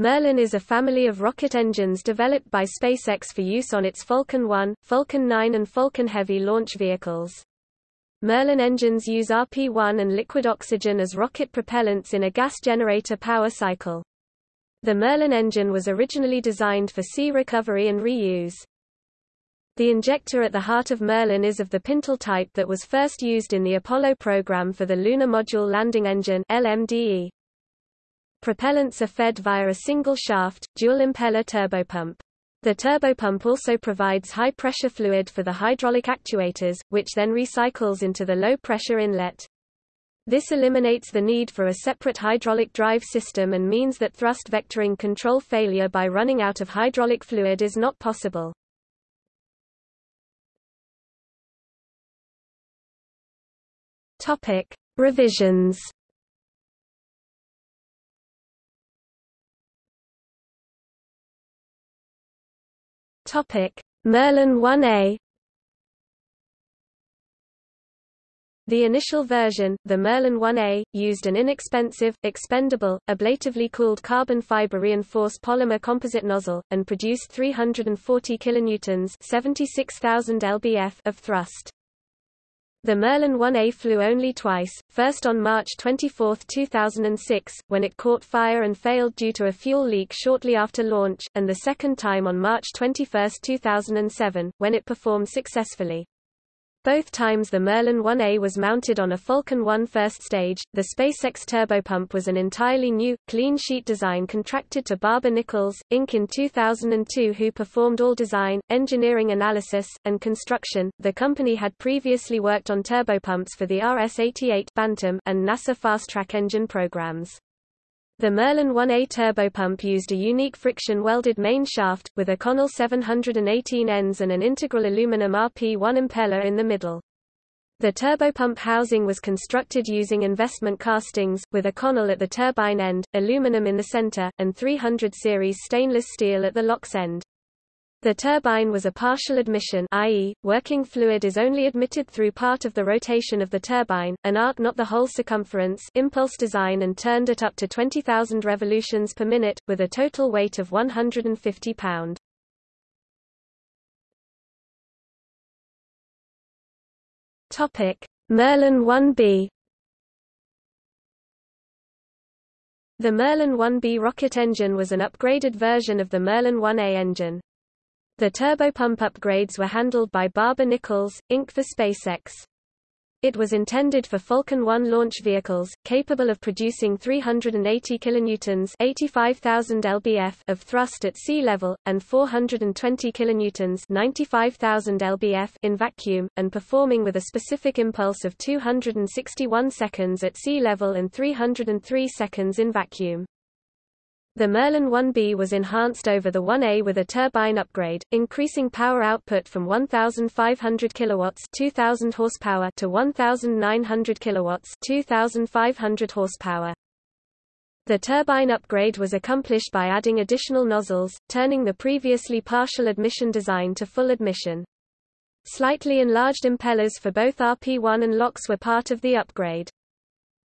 Merlin is a family of rocket engines developed by SpaceX for use on its Falcon 1, Falcon 9 and Falcon Heavy launch vehicles. Merlin engines use RP-1 and liquid oxygen as rocket propellants in a gas generator power cycle. The Merlin engine was originally designed for sea recovery and reuse. The injector at the heart of Merlin is of the Pintle type that was first used in the Apollo program for the Lunar Module Landing Engine LMDE. Propellants are fed via a single-shaft, dual-impeller turbopump. The turbopump also provides high-pressure fluid for the hydraulic actuators, which then recycles into the low-pressure inlet. This eliminates the need for a separate hydraulic drive system and means that thrust vectoring control failure by running out of hydraulic fluid is not possible. Topic: Revisions Topic: Merlin 1A The initial version, the Merlin 1A, used an inexpensive, expendable, ablatively cooled carbon fiber reinforced polymer composite nozzle, and produced 340 kilonewtons 76,000 lbf of thrust. The Merlin 1A flew only twice, first on March 24, 2006, when it caught fire and failed due to a fuel leak shortly after launch, and the second time on March 21, 2007, when it performed successfully. Both times the Merlin 1A was mounted on a Falcon 1 first stage. The SpaceX turbopump was an entirely new, clean sheet design contracted to Barber Nichols, Inc. in 2002 who performed all design, engineering analysis, and construction. The company had previously worked on turbopumps for the RS-88 Bantam and NASA Fast Track engine programs. The Merlin 1A turbopump used a unique friction-welded main shaft, with Inconel 718 ends and an integral aluminum RP-1 impeller in the middle. The turbopump housing was constructed using investment castings, with Inconel at the turbine end, aluminum in the center, and 300 series stainless steel at the LOX end. The turbine was a partial admission i.e., working fluid is only admitted through part of the rotation of the turbine, an arc not the whole circumference impulse design and turned at up to 20,000 revolutions per minute, with a total weight of 150 pound. Merlin 1B The Merlin 1B rocket engine was an upgraded version of the Merlin 1A engine. The turbopump upgrades were handled by Barber Nichols, Inc. for SpaceX. It was intended for Falcon 1 launch vehicles, capable of producing 380 kilonewtons (85,000 lbf) of thrust at sea level and 420 kilonewtons (95,000 lbf) in vacuum, and performing with a specific impulse of 261 seconds at sea level and 303 seconds in vacuum. The Merlin 1B was enhanced over the 1A with a turbine upgrade, increasing power output from 1,500 kilowatts (2,000 horsepower) to 1,900 kilowatts (2,500 horsepower). The turbine upgrade was accomplished by adding additional nozzles, turning the previously partial admission design to full admission. Slightly enlarged impellers for both RP1 and LOX were part of the upgrade.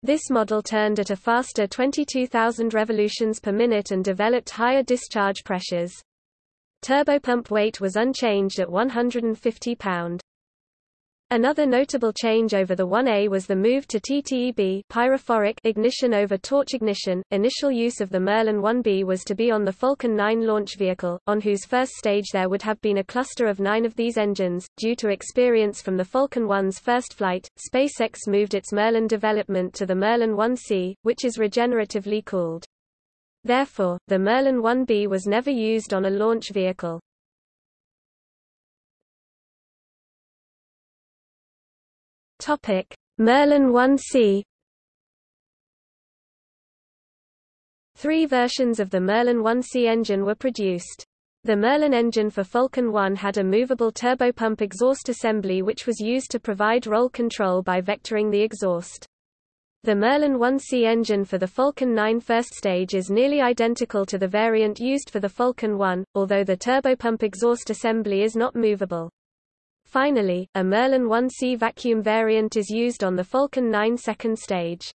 This model turned at a faster 22,000 revolutions per minute and developed higher discharge pressures. Turbopump weight was unchanged at 150 pound. Another notable change over the 1A was the move to TEA-TEB pyrophoric ignition over torch ignition. Initial use of the Merlin 1B was to be on the Falcon 9 launch vehicle, on whose first stage there would have been a cluster of nine of these engines. Due to experience from the Falcon 1's first flight, SpaceX moved its Merlin development to the Merlin 1C, which is regeneratively cooled. Therefore, the Merlin 1B was never used on a launch vehicle. Topic: Merlin 1C Three versions of the Merlin 1C engine were produced. The Merlin engine for Falcon 1 had a movable turbopump exhaust assembly which was used to provide roll control by vectoring the exhaust. The Merlin 1C engine for the Falcon 9 first stage is nearly identical to the variant used for the Falcon 1, although the turbopump exhaust assembly is not movable. Finally, a Merlin 1C vacuum variant is used on the Falcon 9 second stage.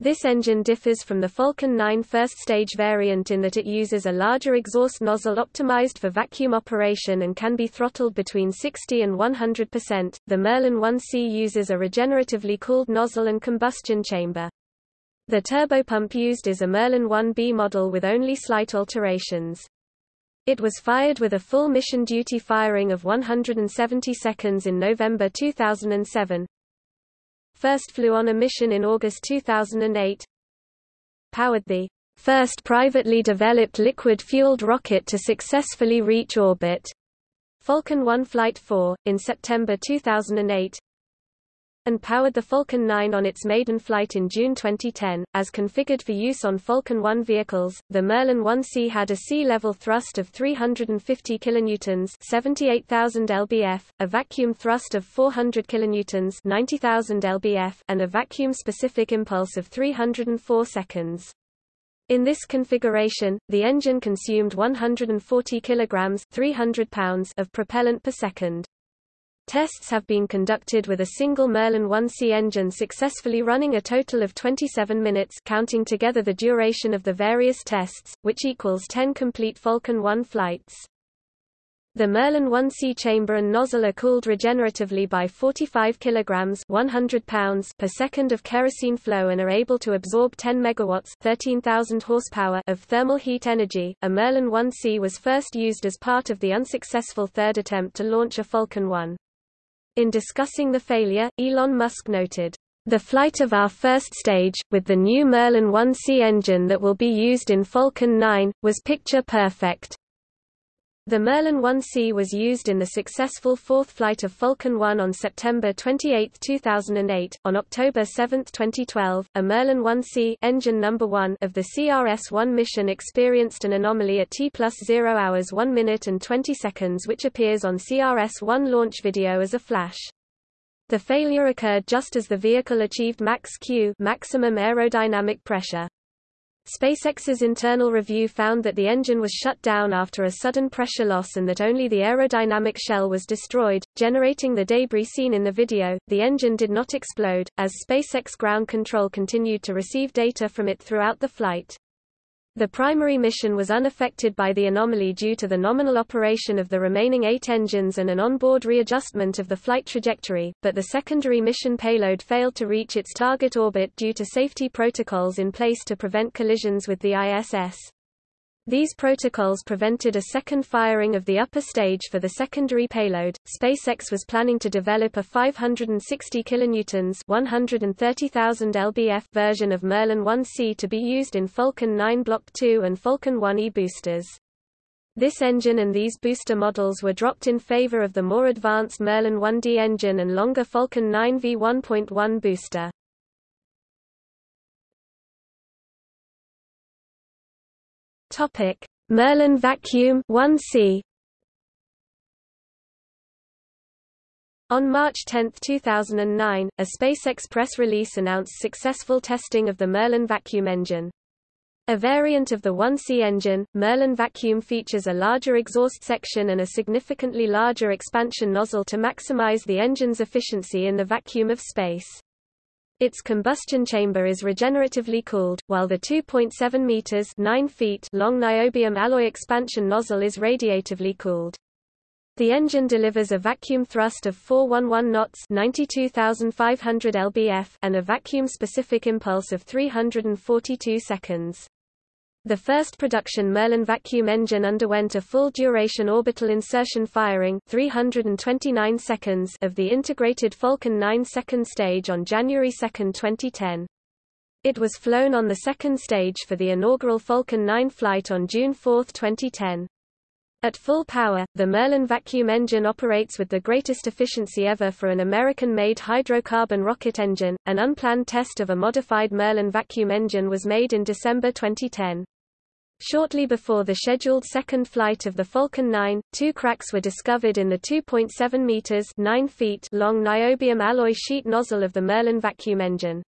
This engine differs from the Falcon 9 first-stage variant in that it uses a larger exhaust nozzle optimized for vacuum operation and can be throttled between 60 and 100%. The Merlin 1C uses a regeneratively cooled nozzle and combustion chamber. The turbopump used is a Merlin 1B model with only slight alterations. It was fired with a full mission duty firing of 170 seconds in November 2007. First flew on a mission in August 2008. Powered the first privately developed liquid-fueled rocket to successfully reach orbit. Falcon 1 Flight 4, in September 2008 and powered the Falcon 9 on its maiden flight in June 2010. As configured for use on Falcon 1 vehicles, the Merlin 1C had a sea-level thrust of 350 kilonewtons, 78,000 lbf, a vacuum thrust of 400 kilonewtons, 90,000 lbf, and a vacuum-specific impulse of 304 seconds. In this configuration, the engine consumed 140 kilograms, 300 pounds of propellant per second. Tests have been conducted with a single Merlin 1C engine successfully running a total of 27 minutes counting together the duration of the various tests, which equals 10 complete Falcon 1 flights. The Merlin 1C chamber and nozzle are cooled regeneratively by 45 kilograms 100 pounds per second of kerosene flow and are able to absorb 10 megawatts 13,000 horsepower of thermal heat energy. A Merlin 1C was first used as part of the unsuccessful third attempt to launch a Falcon 1. In discussing the failure, Elon Musk noted, "...the flight of our first stage, with the new Merlin 1C engine that will be used in Falcon 9, was picture perfect. The Merlin 1C was used in the successful fourth flight of Falcon 1 on September 28, 2008. On October 7, 2012, a Merlin 1C engine number 1 of the CRS-1 mission experienced an anomaly at T plus 0 hours 1 minute and 20 seconds which appears on CRS-1 launch video as a flash. The failure occurred just as the vehicle achieved max Q maximum aerodynamic pressure. SpaceX's internal review found that the engine was shut down after a sudden pressure loss and that only the aerodynamic shell was destroyed, generating the debris seen in the video. The engine did not explode, as SpaceX ground control continued to receive data from it throughout the flight. The primary mission was unaffected by the anomaly due to the nominal operation of the remaining eight engines and an onboard readjustment of the flight trajectory, but the secondary mission payload failed to reach its target orbit due to safety protocols in place to prevent collisions with the ISS. These protocols prevented a second firing of the upper stage for the secondary payload. SpaceX was planning to develop a 560 kilonewtons (130,000 lbf) version of Merlin 1C to be used in Falcon 9 Block 2 and Falcon 1E boosters. This engine and these booster models were dropped in favor of the more advanced Merlin 1D engine and longer Falcon 9 V1.1 booster. Topic: Merlin Vacuum 1C. On March 10, 2009, a SpaceX press release announced successful testing of the Merlin vacuum engine. A variant of the 1C engine, Merlin Vacuum features a larger exhaust section and a significantly larger expansion nozzle to maximize the engine's efficiency in the vacuum of space. Its combustion chamber is regeneratively cooled, while the 2.7 meters 9 feet long niobium alloy expansion nozzle is radiatively cooled. The engine delivers a vacuum thrust of 411 knots 92,500 lbf and a vacuum-specific impulse of 342 seconds. The first production Merlin vacuum engine underwent a full-duration orbital insertion firing 329 seconds of the integrated Falcon 9 second stage on January 2, 2010. It was flown on the second stage for the inaugural Falcon 9 flight on June 4, 2010. At full power, the Merlin vacuum engine operates with the greatest efficiency ever for an American-made hydrocarbon rocket engine. An unplanned test of a modified Merlin vacuum engine was made in December 2010. Shortly before the scheduled second flight of the Falcon 9, two cracks were discovered in the 2.7 meters 9 feet long niobium alloy sheet nozzle of the Merlin vacuum engine.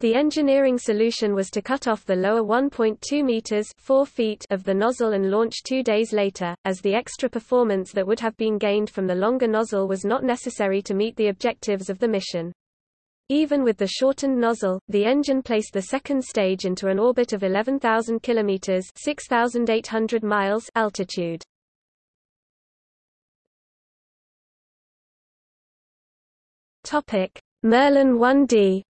The engineering solution was to cut off the lower 1.2 meters 4 feet of the nozzle and launch two days later, as the extra performance that would have been gained from the longer nozzle was not necessary to meet the objectives of the mission. Even with the shortened nozzle, the engine placed the second stage into an orbit of 11,000 kilometers (6,800 miles) altitude. Topic: Merlin 1D.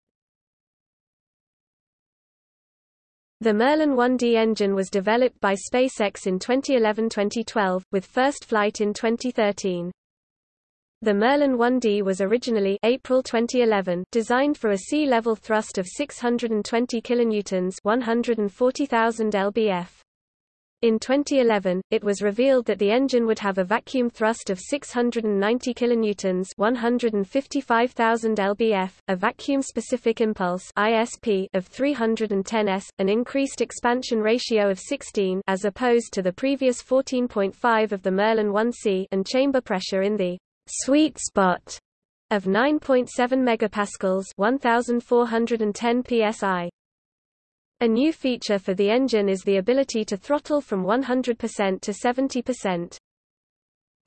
The Merlin 1D engine was developed by SpaceX in 2011-2012, with first flight in 2013. The Merlin 1D was originally April 2011 designed for a sea-level thrust of 620 kilonewtons, 140,000 lbf. In 2011, it was revealed that the engine would have a vacuum thrust of 690 kilonewtons, 155,000 lbf, a vacuum-specific impulse (ISP) of 310 s, an increased expansion ratio of 16 as opposed to the previous 14.5 of the Merlin 1C, and chamber pressure in the sweet spot of 9.7 megapascals 1410 psi. A new feature for the engine is the ability to throttle from 100% to 70%.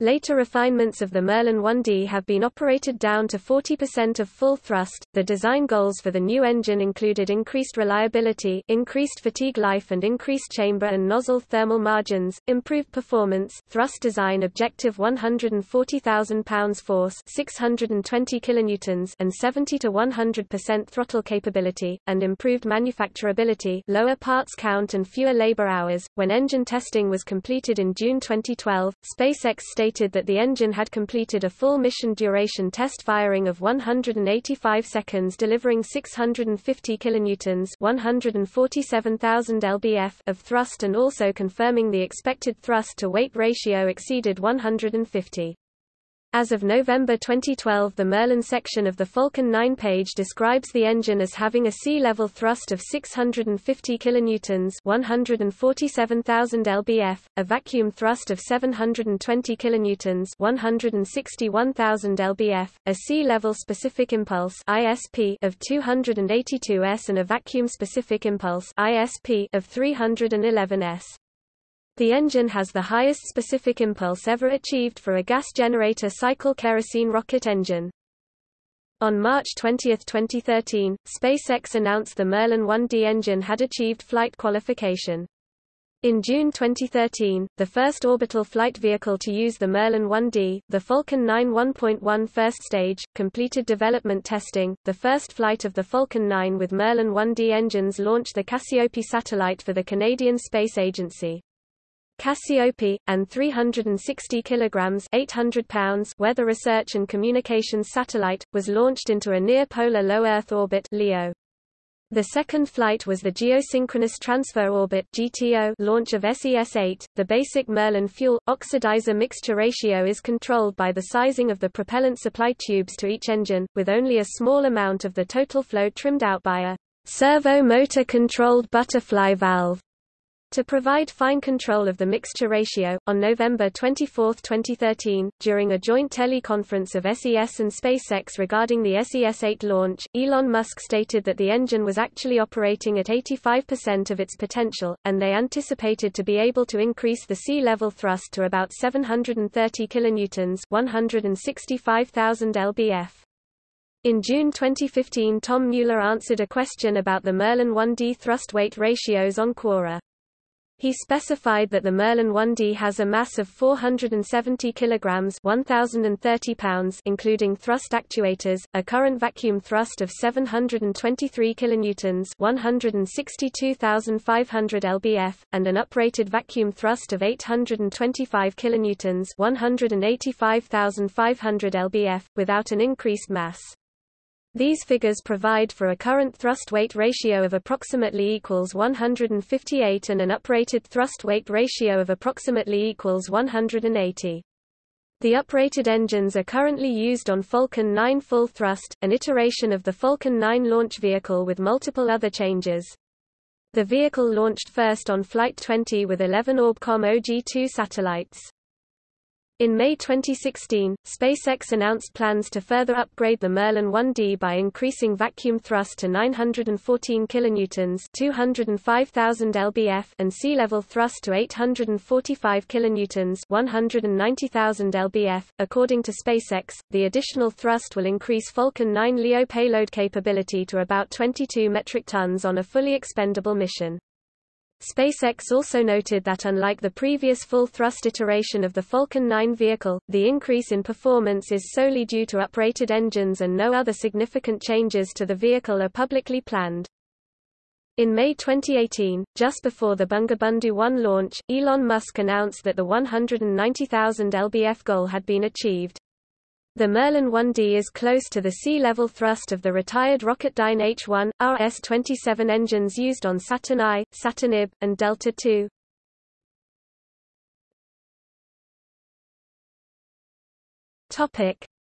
Later refinements of the Merlin 1D have been operated down to 40% of full thrust. The design goals for the new engine included increased reliability, increased fatigue life and increased chamber and nozzle thermal margins, improved performance, thrust design objective 140,000 pounds force, 620 kilonewtons and 70 to 100% throttle capability, and improved manufacturability, lower parts count and fewer labor hours. When engine testing was completed in June 2012, SpaceX stated that the engine had completed a full mission duration test firing of 185 seconds delivering 650 kilonewtons 147,000 lbf of thrust and also confirming the expected thrust-to-weight ratio exceeded 150. As of November 2012 the Merlin section of the Falcon 9 page describes the engine as having a sea-level thrust of 650 kilonewtons 147,000 lbf, a vacuum thrust of 720 kilonewtons 161,000 lbf, a sea-level specific impulse ISP of 282 s and a vacuum specific impulse ISP of 311 s. The engine has the highest specific impulse ever achieved for a gas generator cycle kerosene rocket engine. On March 20, 2013, SpaceX announced the Merlin 1D engine had achieved flight qualification. In June 2013, the first orbital flight vehicle to use the Merlin 1D, the Falcon 9 1.1 first stage, completed development testing. The first flight of the Falcon 9 with Merlin 1D engines launched the Cassiope satellite for the Canadian Space Agency. Cassiope, and 360 kilograms 800 pounds weather research and communications satellite, was launched into a near-polar low Earth orbit LEO. The second flight was the Geosynchronous Transfer Orbit (GTO) launch of SES-8. The basic Merlin fuel oxidizer mixture ratio is controlled by the sizing of the propellant supply tubes to each engine, with only a small amount of the total flow trimmed out by a servo motor controlled butterfly valve. To provide fine control of the mixture ratio, on November 24, 2013, during a joint teleconference of SES and SpaceX regarding the SES-8 launch, Elon Musk stated that the engine was actually operating at 85% of its potential, and they anticipated to be able to increase the sea-level thrust to about 730 kilonewtons 165,000 lbf. In June 2015 Tom Mueller answered a question about the Merlin 1D thrust-weight ratios on Quora. He specified that the Merlin 1D has a mass of 470 kilograms (1030 pounds), including thrust actuators, a current vacuum thrust of 723 kilonewtons (162,500 lbf), and an uprated vacuum thrust of 825 kilonewtons (185,500 lbf), without an increased mass. These figures provide for a current thrust-weight ratio of approximately equals 158 and an uprated thrust-weight ratio of approximately equals 180. The uprated engines are currently used on Falcon 9 full thrust, an iteration of the Falcon 9 launch vehicle with multiple other changes. The vehicle launched first on Flight 20 with 11 Orbcomm OG-2 satellites. In May 2016, SpaceX announced plans to further upgrade the Merlin 1D by increasing vacuum thrust to 914 kilonewtons, 205,000 lbf, and sea level thrust to 845 kilonewtons, 190,000 lbf. According to SpaceX, the additional thrust will increase Falcon 9 LEO payload capability to about 22 metric tons on a fully expendable mission. SpaceX also noted that unlike the previous full-thrust iteration of the Falcon 9 vehicle, the increase in performance is solely due to uprated engines and no other significant changes to the vehicle are publicly planned. In May 2018, just before the Bangabandhu 1 launch, Elon Musk announced that the 190,000 lbf goal had been achieved. The Merlin 1D is close to the sea-level thrust of the retired Rocketdyne H-1, RS-27 engines used on Saturn I, Saturn IB, and Delta II.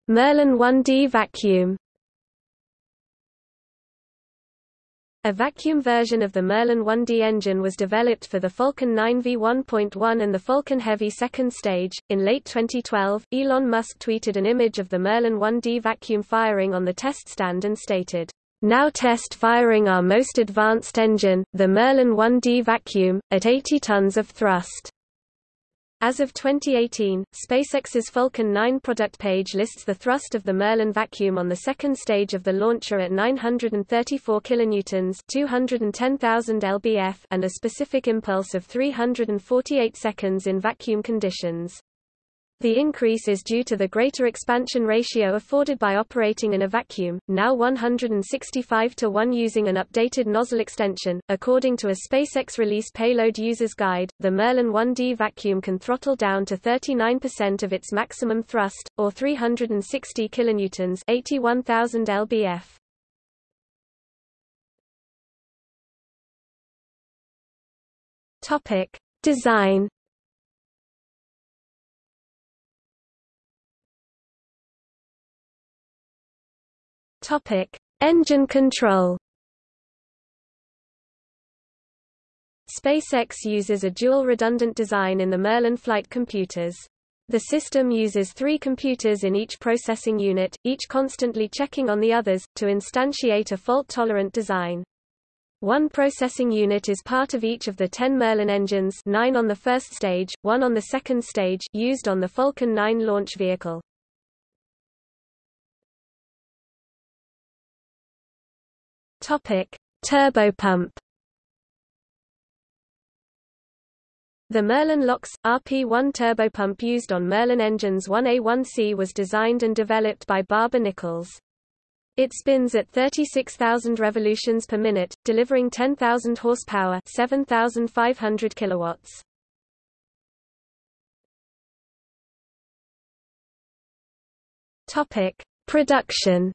Merlin 1D vacuum A vacuum version of the Merlin 1D engine was developed for the Falcon 9 V1.1 and the Falcon Heavy second stage. In late 2012, Elon Musk tweeted an image of the Merlin 1D vacuum firing on the test stand and stated, Now test firing our most advanced engine, the Merlin 1D vacuum, at 80 tons of thrust. As of 2018, SpaceX's Falcon 9 product page lists the thrust of the Merlin vacuum on the second stage of the launcher at 934 kilonewtons, 210,000 lbf, and a specific impulse of 348 seconds in vacuum conditions. The increase is due to the greater expansion ratio afforded by operating in a vacuum, now 165 to 1 using an updated nozzle extension. According to a SpaceX release payload user's guide, the Merlin 1D vacuum can throttle down to 39% of its maximum thrust, or 360 kilonewtons, 81,000 lbf. Topic: Design Topic: Engine control. SpaceX uses a dual redundant design in the Merlin flight computers. The system uses three computers in each processing unit, each constantly checking on the others, to instantiate a fault-tolerant design. One processing unit is part of each of the 10 Merlin engines 9 on the first stage, one on the second stage used on the Falcon 9 launch vehicle. Topic: Turbopump. The Merlin LOX RP1 turbopump used on Merlin engines 1A1C was designed and developed by Barber-Nichols. It spins at 36,000 revolutions per minute, delivering 10,000 horsepower, 7,500 kilowatts. Topic: Production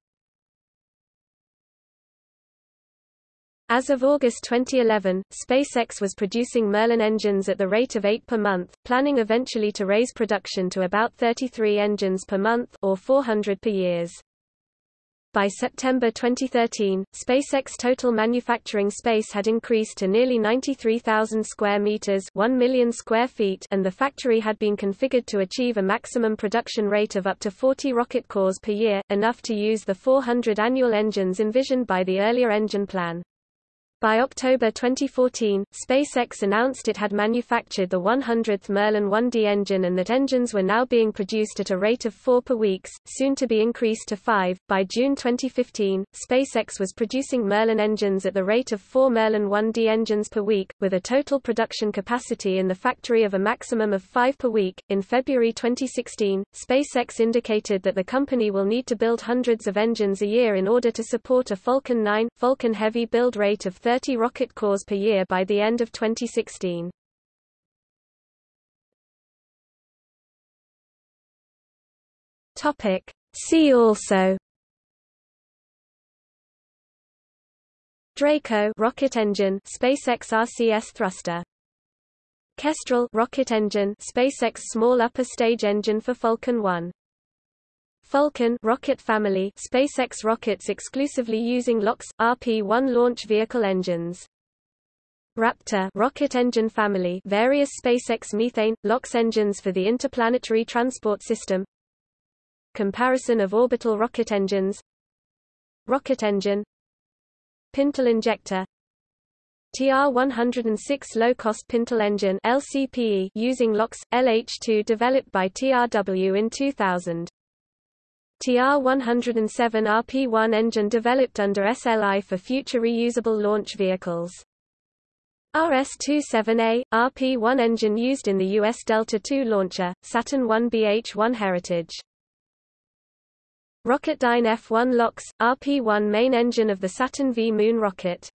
As of August 2011, SpaceX was producing Merlin engines at the rate of 8 per month, planning eventually to raise production to about 33 engines per month or 400 per years. By September 2013, SpaceX total manufacturing space had increased to nearly 93,000 square meters, 1 million square feet, and the factory had been configured to achieve a maximum production rate of up to 40 rocket cores per year, enough to use the 400 annual engines envisioned by the earlier engine plan. By October 2014, SpaceX announced it had manufactured the 100th Merlin 1D engine and that engines were now being produced at a rate of four per week, soon to be increased to five. By June 2015, SpaceX was producing Merlin engines at the rate of four Merlin 1D engines per week, with a total production capacity in the factory of a maximum of five per week. In February 2016, SpaceX indicated that the company will need to build hundreds of engines a year in order to support a Falcon 9, Falcon Heavy build rate of 30 rocket cores per year by the end of 2016. Topic. See also Draco rocket engine SpaceX RCS thruster Kestrel rocket engine SpaceX small upper stage engine for Falcon 1 Falcon rocket family SpaceX rockets exclusively using LOX, RP-1 launch vehicle engines. Raptor rocket engine family various SpaceX methane, LOX engines for the interplanetary transport system Comparison of orbital rocket engines Rocket engine Pintle injector TR-106 low-cost Pintle engine LCPE using LOX, LH2 developed by TRW in 2000. TR-107 RP-1 engine developed under SLI for future reusable launch vehicles. RS-27A, RP-1 engine used in the U.S. Delta II launcher, Saturn 1 BH-1 Heritage. Rocketdyne F-1 LOX, RP-1 main engine of the Saturn V moon rocket.